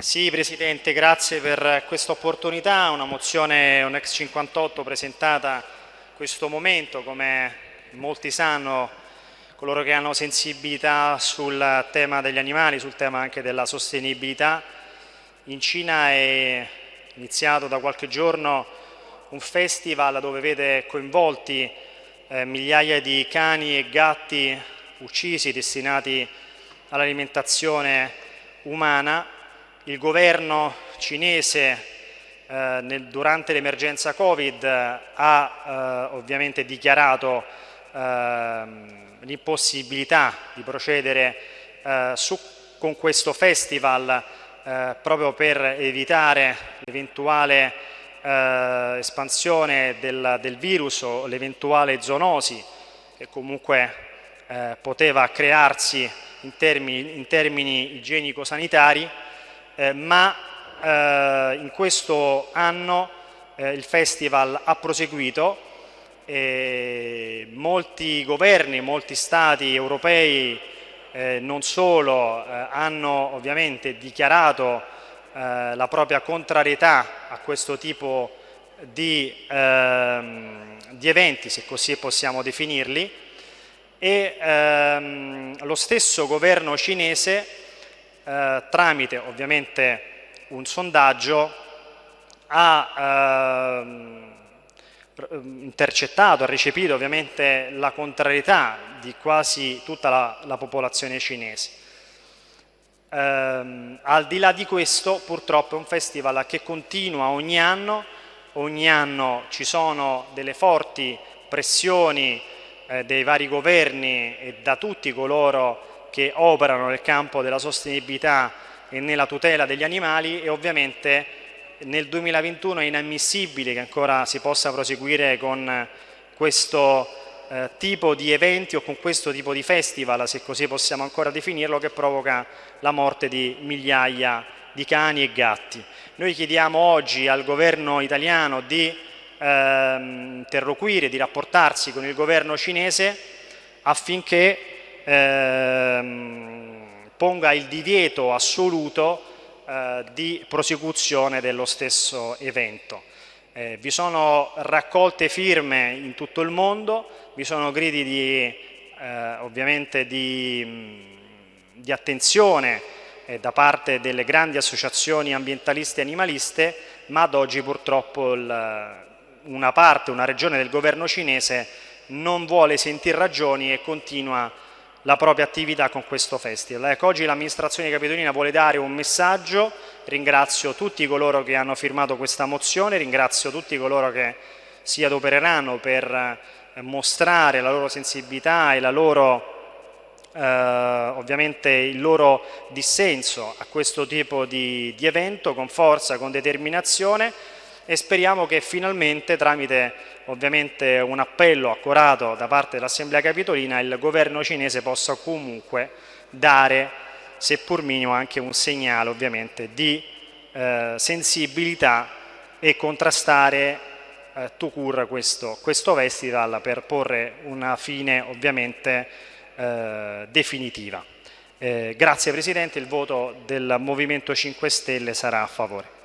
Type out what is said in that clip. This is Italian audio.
Sì, Presidente, grazie per questa opportunità. Una mozione, un ex 58 presentata in questo momento, come molti sanno, coloro che hanno sensibilità sul tema degli animali, sul tema anche della sostenibilità. In Cina è iniziato da qualche giorno un festival dove vede coinvolti eh, migliaia di cani e gatti uccisi, destinati all'alimentazione umana il governo cinese eh, nel, durante l'emergenza Covid ha eh, ovviamente dichiarato eh, l'impossibilità di procedere eh, su, con questo festival eh, proprio per evitare l'eventuale eh, espansione del, del, virus o l'eventuale zoonosi che comunque poteva crearsi in termini, in termini igienico-sanitari eh, ma eh, in questo anno eh, il festival ha proseguito, molti governi, molti stati europei eh, non solo eh, hanno ovviamente dichiarato la propria contrarietà a questo tipo di, ehm, di eventi, se così possiamo definirli, e ehm, lo stesso governo cinese eh, tramite ovviamente un sondaggio ha eh, intercettato, ha recepito ovviamente la contrarietà di quasi tutta la, la popolazione cinese. Eh, al di là di questo purtroppo è un festival che continua ogni anno, ogni anno ci sono delle forti pressioni eh, dei vari governi e da tutti coloro che operano nel campo della sostenibilità e nella tutela degli animali e ovviamente nel 2021 è inammissibile che ancora si possa proseguire con questo eh, tipo di eventi o con questo tipo di festival, se così possiamo ancora definirlo, che provoca la morte di migliaia di cani e gatti. Noi chiediamo oggi al governo italiano di eh, interloquire, di rapportarsi con il governo cinese affinché ehm, ponga il divieto assoluto eh, di prosecuzione dello stesso evento. Eh, vi sono raccolte firme in tutto il mondo, vi sono gridi di, eh, ovviamente di, di attenzione eh, da parte delle grandi associazioni ambientaliste e animaliste, ma ad oggi purtroppo il, una parte, una regione del governo cinese non vuole sentire ragioni e continua a la propria attività con questo festival. Ecco, oggi l'amministrazione capitolina vuole dare un messaggio, ringrazio tutti coloro che hanno firmato questa mozione, ringrazio tutti coloro che si adopereranno per eh, mostrare la loro sensibilità e la loro, eh, ovviamente il loro dissenso a questo tipo di, di evento con forza, con determinazione e speriamo che finalmente tramite ovviamente un appello accorato da parte dell'Assemblea Capitolina il governo cinese possa comunque dare, seppur minimo, anche un segnale ovviamente di eh, sensibilità e contrastare eh, to cure questo, questo, festival per porre una fine ovviamente eh, definitiva. Eh, grazie Presidente, il voto del Movimento 5 Stelle sarà a favore.